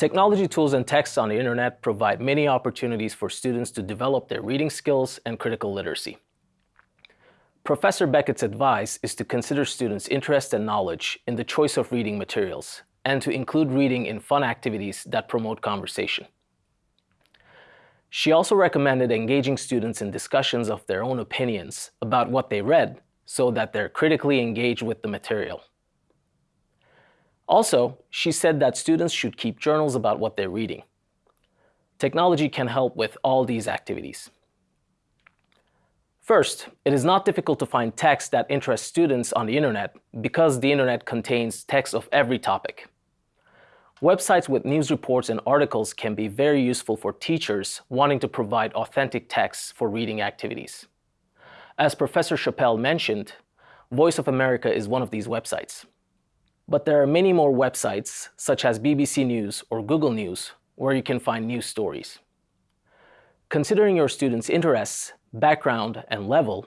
Technology tools and texts on the internet provide many opportunities for students to develop their reading skills and critical literacy. Professor Beckett's advice is to consider students' interest and knowledge in the choice of reading materials and to include reading in fun activities that promote conversation. She also recommended engaging students in discussions of their own opinions about what they read so that they're critically engaged with the material. Also, she said that students should keep journals about what they're reading. Technology can help with all these activities. First, it is not difficult to find text that interests students on the internet because the internet contains text of every topic. Websites with news reports and articles can be very useful for teachers wanting to provide authentic texts for reading activities. As Professor Chappell mentioned, Voice of America is one of these websites. But there are many more websites, such as BBC News or Google News, where you can find news stories. Considering your students' interests, background, and level,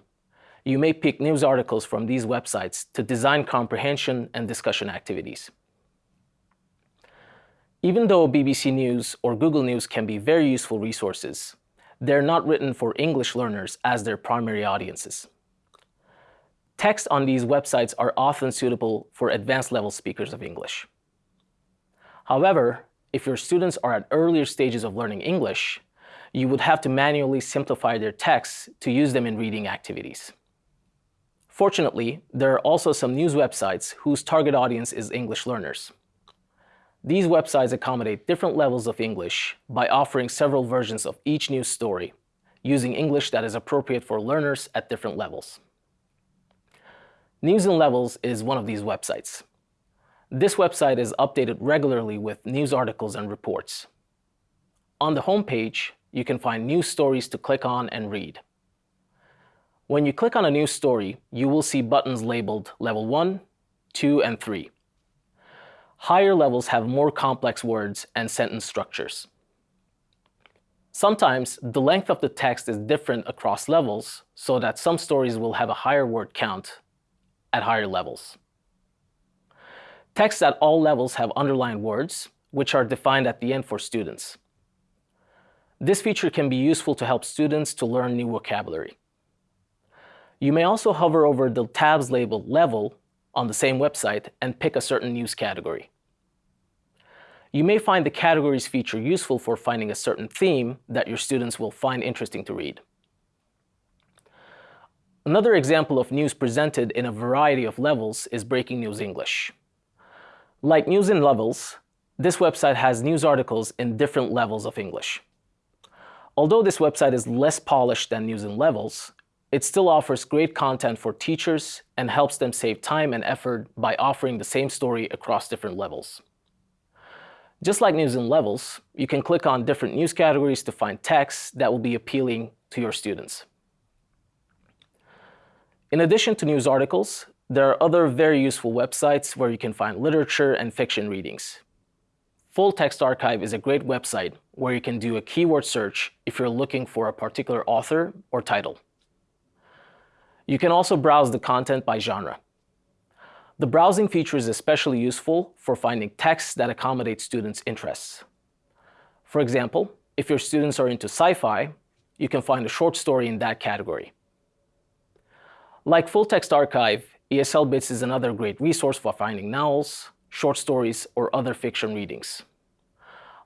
you may pick news articles from these websites to design comprehension and discussion activities. Even though BBC News or Google News can be very useful resources, they're not written for English learners as their primary audiences. Text on these websites are often suitable for advanced level speakers of English. However, if your students are at earlier stages of learning English, you would have to manually simplify their texts to use them in reading activities. Fortunately, there are also some news websites whose target audience is English learners. These websites accommodate different levels of English by offering several versions of each news story, using English that is appropriate for learners at different levels. News in Levels is one of these websites. This website is updated regularly with news articles and reports. On the home page, you can find news stories to click on and read. When you click on a news story, you will see buttons labeled Level 1, 2, and 3. Higher levels have more complex words and sentence structures. Sometimes the length of the text is different across levels, so that some stories will have a higher word count at higher levels. Texts at all levels have underlined words, which are defined at the end for students. This feature can be useful to help students to learn new vocabulary. You may also hover over the tabs labeled Level on the same website and pick a certain news category. You may find the categories feature useful for finding a certain theme that your students will find interesting to read. Another example of news presented in a variety of levels is Breaking News English. Like News in Levels, this website has news articles in different levels of English. Although this website is less polished than News in Levels, it still offers great content for teachers and helps them save time and effort by offering the same story across different levels. Just like News in Levels, you can click on different news categories to find text that will be appealing to your students. In addition to news articles, there are other very useful websites where you can find literature and fiction readings. Full Text Archive is a great website where you can do a keyword search if you're looking for a particular author or title. You can also browse the content by genre. The browsing feature is especially useful for finding texts that accommodate students' interests. For example, if your students are into sci-fi, you can find a short story in that category. Like Full Text Archive, ESL Bits is another great resource for finding novels, short stories, or other fiction readings.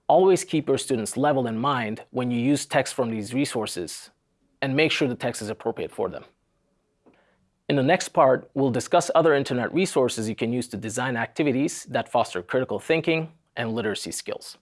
Always keep your students' level in mind when you use text from these resources, and make sure the text is appropriate for them. In the next part, we'll discuss other internet resources you can use to design activities that foster critical thinking and literacy skills.